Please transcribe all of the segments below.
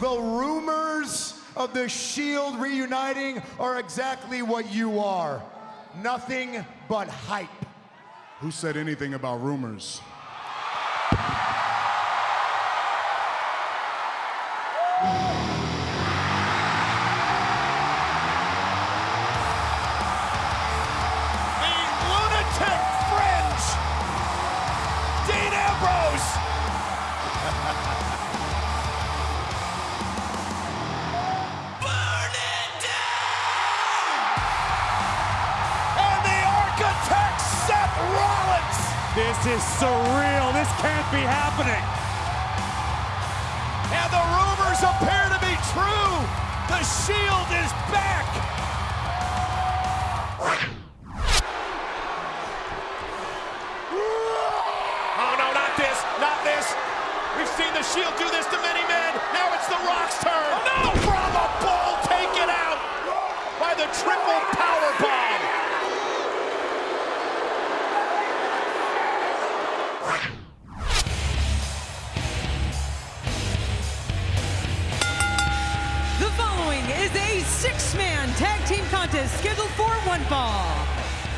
The rumors of the Shield reuniting are exactly what you are. Nothing but hype. Who said anything about rumors? The lunatic fringe. Dean Ambrose. This is surreal. This can't be happening. And the rumors appear to be true. The Shield is back. Oh no, not this, not this. We've seen the Shield do this to many men. Now it's the Rock's turn. Oh no! Brahma Bull taken out by the triple is a six-man tag team contest scheduled for one fall.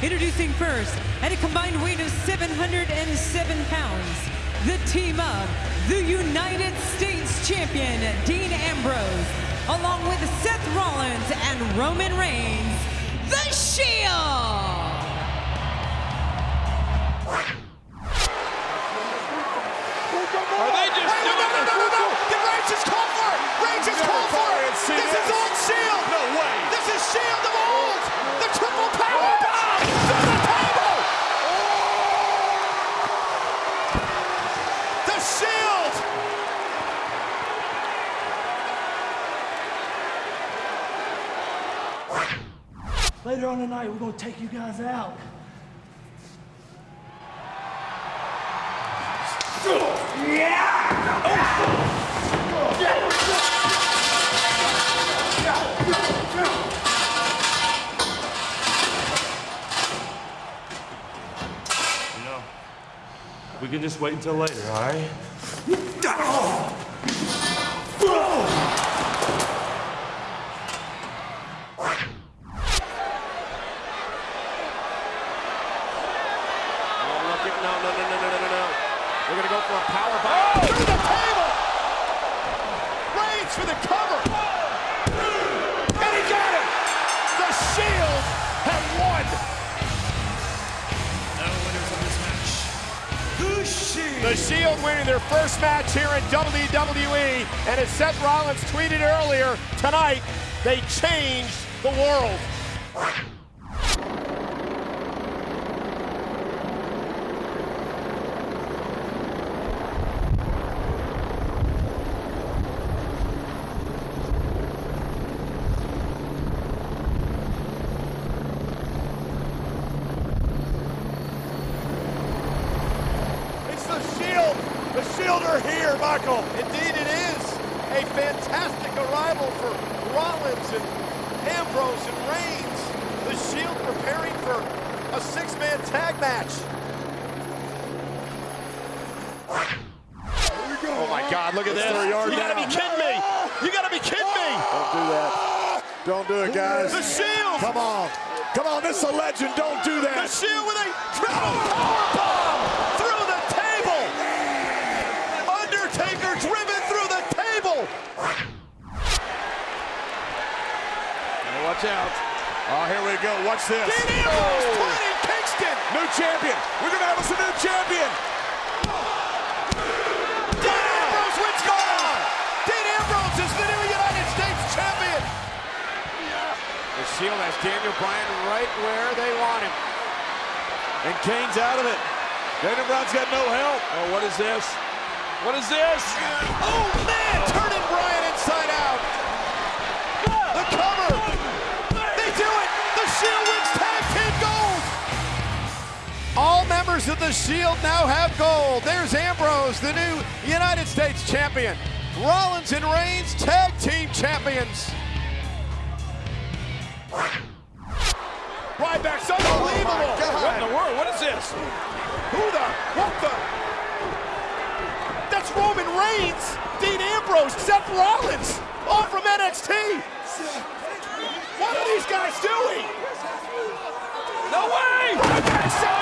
Introducing first, at a combined weight of 707 pounds, the team of the United States Champion, Dean Ambrose, along with Seth Rollins and Roman Reigns, The Shield! Shield! Later on tonight, we're gonna take you guys out. You We can just wait until later, all right? Oh, no, no, no, no, no, no, no. We're going to go for a power bomb. The Shield winning their first match here in WWE. And as Seth Rollins tweeted earlier tonight, they changed the world. It's the Shield. The Shield Indeed, it is a fantastic arrival for Rollins and Ambrose and Reigns. The Shield preparing for a six-man tag match. Oh my God! Look at this! You gotta be kidding me! You gotta be kidding me! Don't do that. Don't do it, guys. The Shield! Come on. Come on, this is a legend. Don't do that. The. Shield with a triple power Watch out. Oh, here we go. Watch this. Dean Ambrose pointing Kingston. New champion. We're going to have us a new champion. Dean Ambrose, what's going on? Dean Ambrose is the new United States champion. The Shield has Daniel Bryan right where they want him. And Kane's out of it. Daniel Bryan's got no help. Oh, what is this? What is this? Oh man, the Shield now have gold. There's Ambrose, the new United States champion. Rollins and Reigns, tag team champions. Ryback's unbelievable. what in the world? What is this? Who the? What the? That's Roman Reigns. Dean Ambrose. Seth Rollins, all from NXT. What are these guys doing? No way!